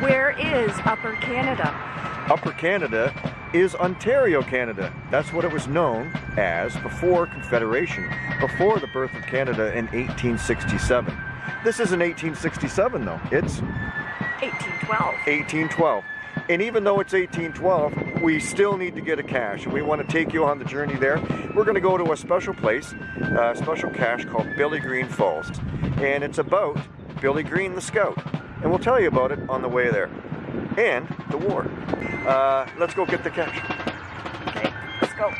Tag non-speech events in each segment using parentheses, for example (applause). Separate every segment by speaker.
Speaker 1: Where is Upper Canada?
Speaker 2: Upper Canada is Ontario, Canada. That's what it was known as before Confederation, before the birth of Canada in 1867. This isn't 1867 though, it's
Speaker 1: 1812.
Speaker 2: 1812. And even though it's 1812, we still need to get a cache. And we want to take you on the journey there. We're going to go to a special place, a special cache called Billy Green Falls. And it's about Billy Green the Scout. And we'll tell you about it on the way there. And the war. Uh, let's go get the cache.
Speaker 1: Okay, let's go.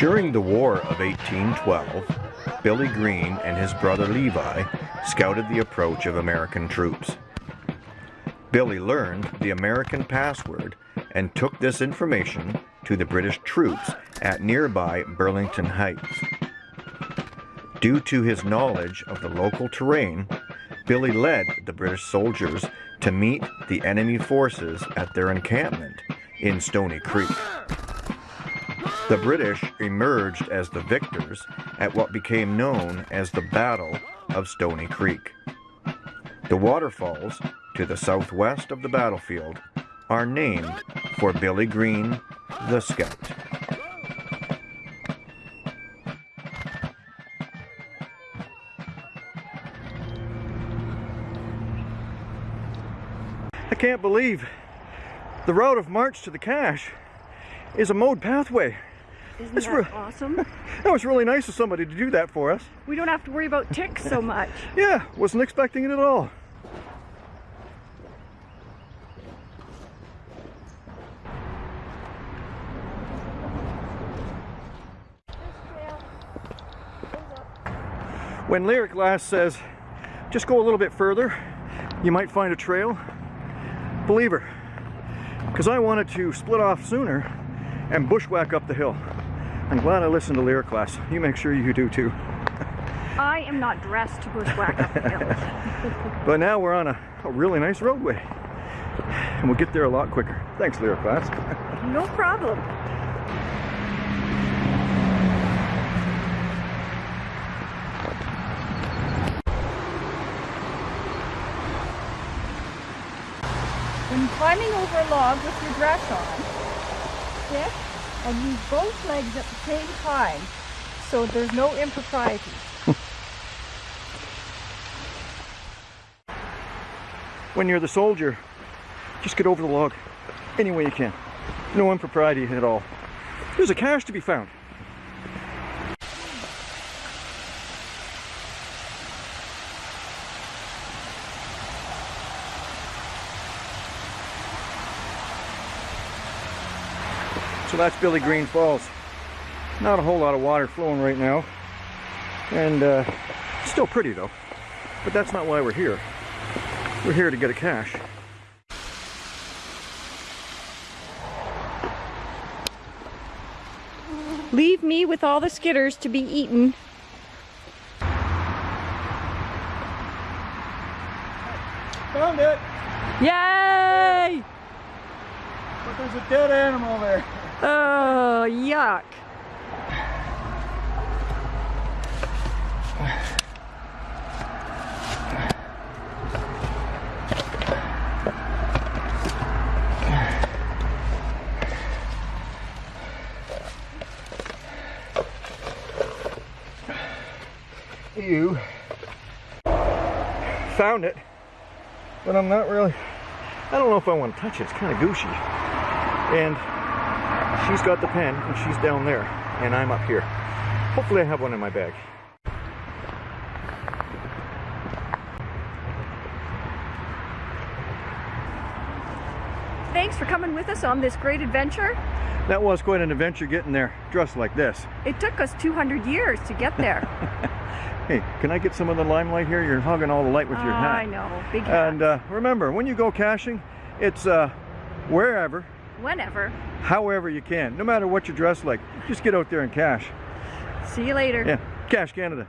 Speaker 2: During the War of 1812, Billy Green and his brother Levi scouted the approach of American troops. Billy learned the American password and took this information to the British troops at nearby Burlington Heights. Due to his knowledge of the local terrain, Billy led the British soldiers to meet the enemy forces at their encampment in Stony Creek. The British emerged as the victors at what became known as the Battle of Stony Creek. The waterfalls to the southwest of the battlefield are named for Billy Green, the Scout. I can't believe the route of march to the cache is a mowed pathway.
Speaker 1: Isn't
Speaker 2: That's
Speaker 1: that awesome? (laughs)
Speaker 2: That was really nice of somebody to do that for us.
Speaker 1: We don't have to worry about ticks so much. (laughs)
Speaker 2: Yeah, wasn't expecting it at all. When Lyric Glass says, just go a little bit further, you might find a trail, believe her. Because I wanted to split off sooner and bushwhack up the hill. I'm glad I listened to Lyric Glass. You make sure you do too.
Speaker 1: I am not dressed to bushwhack up the hills. (laughs) (laughs)
Speaker 2: But now we're on a, a really nice roadway. And we'll get there a lot quicker. Thanks, Lyric Glass. (laughs)
Speaker 1: No problem. When climbing over a log with your dress on, sit and use both legs at the same time so there's no impropriety. (laughs)
Speaker 2: when you're the soldier, just get over the log any way you can. No impropriety at all. There's a cache to be found. So that's Billy Green Falls. Not a whole lot of water flowing right now. And uh, still pretty though. But that's not why we're here. We're here to get a cache.
Speaker 1: Leave me with all the skitters to be eaten.
Speaker 2: Found it!
Speaker 1: Yay!
Speaker 2: But there's a dead animal there.
Speaker 1: Oh, yuck.
Speaker 2: You found it, but I'm not really. I don't know if I want to touch it. It's kind of gushy. And she's got the pen, and she's down there, and I'm up here. Hopefully, I have one in my bag.
Speaker 1: thanks for coming with us on this great adventure.
Speaker 2: That was quite an adventure getting there dressed like this.
Speaker 1: It took us 200 years to get there. (laughs)
Speaker 2: Hey, can I get some of the limelight here? You're hogging all the light with your
Speaker 1: Ah,
Speaker 2: hat.
Speaker 1: I know, big hat.
Speaker 2: And uh, remember, when you go caching, it's uh, wherever,
Speaker 1: Whenever.
Speaker 2: however you can. No matter what you're dressed like, just get out there and cache.
Speaker 1: See you later.
Speaker 2: Yeah, Cache Canada.